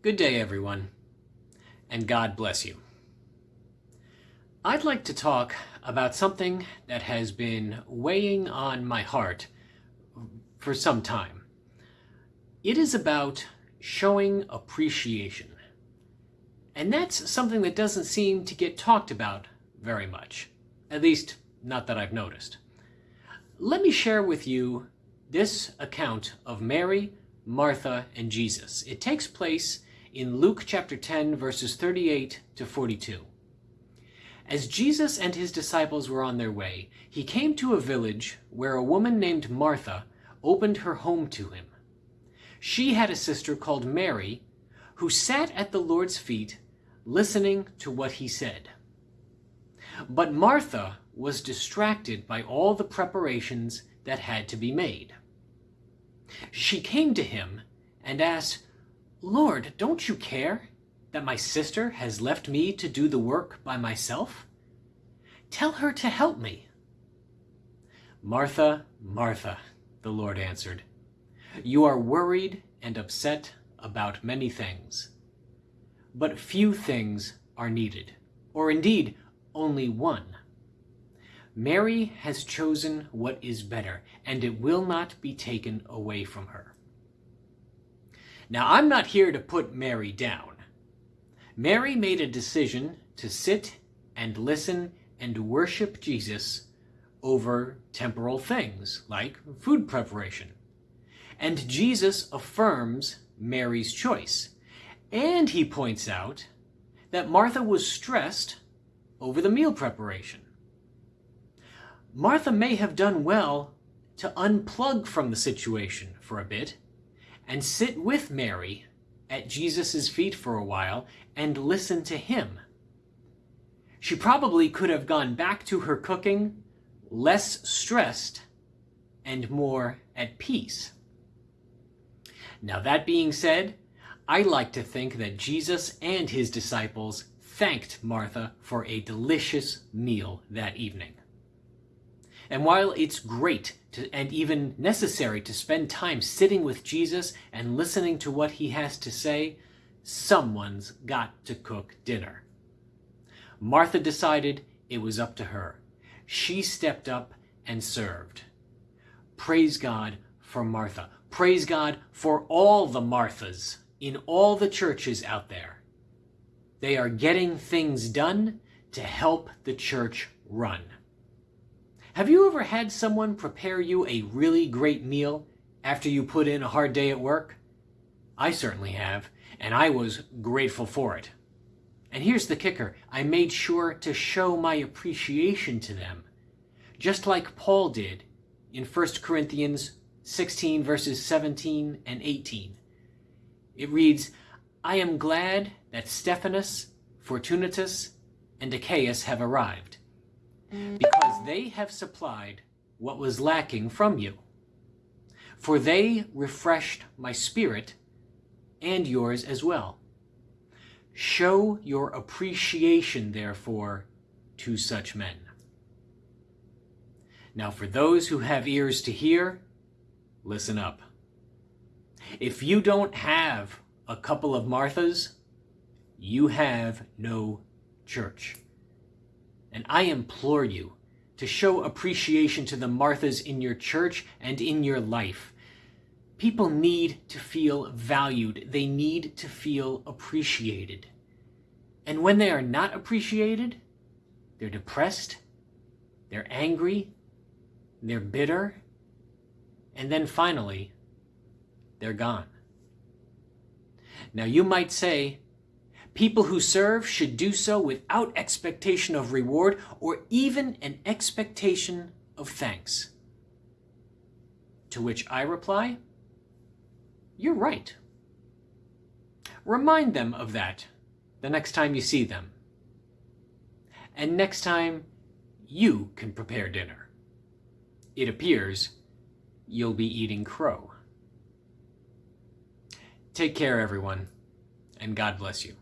Good day, everyone, and God bless you. I'd like to talk about something that has been weighing on my heart for some time. It is about showing appreciation. And that's something that doesn't seem to get talked about very much. At least, not that I've noticed. Let me share with you this account of Mary, Martha, and Jesus. It takes place in Luke chapter 10, verses 38 to 42. As Jesus and his disciples were on their way, he came to a village where a woman named Martha opened her home to him. She had a sister called Mary, who sat at the Lord's feet listening to what he said. But Martha was distracted by all the preparations that had to be made. She came to him and asked, Lord, don't you care that my sister has left me to do the work by myself? Tell her to help me. Martha, Martha, the Lord answered, you are worried and upset about many things. But few things are needed, or indeed only one. Mary has chosen what is better, and it will not be taken away from her. Now, I'm not here to put Mary down. Mary made a decision to sit and listen and worship Jesus over temporal things like food preparation. And Jesus affirms Mary's choice. And he points out that Martha was stressed over the meal preparation. Martha may have done well to unplug from the situation for a bit and sit with Mary at Jesus' feet for a while and listen to him. She probably could have gone back to her cooking less stressed and more at peace. Now that being said, I like to think that Jesus and his disciples thanked Martha for a delicious meal that evening. And while it's great to, and even necessary to spend time sitting with Jesus and listening to what he has to say, someone's got to cook dinner. Martha decided it was up to her. She stepped up and served. Praise God for Martha. Praise God for all the Marthas in all the churches out there. They are getting things done to help the church run. Have you ever had someone prepare you a really great meal after you put in a hard day at work? I certainly have, and I was grateful for it. And here's the kicker. I made sure to show my appreciation to them, just like Paul did in 1 Corinthians 16 verses 17 and 18. It reads, I am glad that Stephanas, Fortunatus, and Achaicus have arrived because they have supplied what was lacking from you. For they refreshed my spirit and yours as well. Show your appreciation, therefore, to such men. Now, for those who have ears to hear, listen up. If you don't have a couple of Marthas, you have no church. And I implore you to show appreciation to the Marthas in your church and in your life. People need to feel valued. They need to feel appreciated. And when they are not appreciated, they're depressed, they're angry, they're bitter, and then finally, they're gone. Now you might say, People who serve should do so without expectation of reward or even an expectation of thanks. To which I reply, you're right. Remind them of that the next time you see them. And next time you can prepare dinner. It appears you'll be eating crow. Take care, everyone, and God bless you.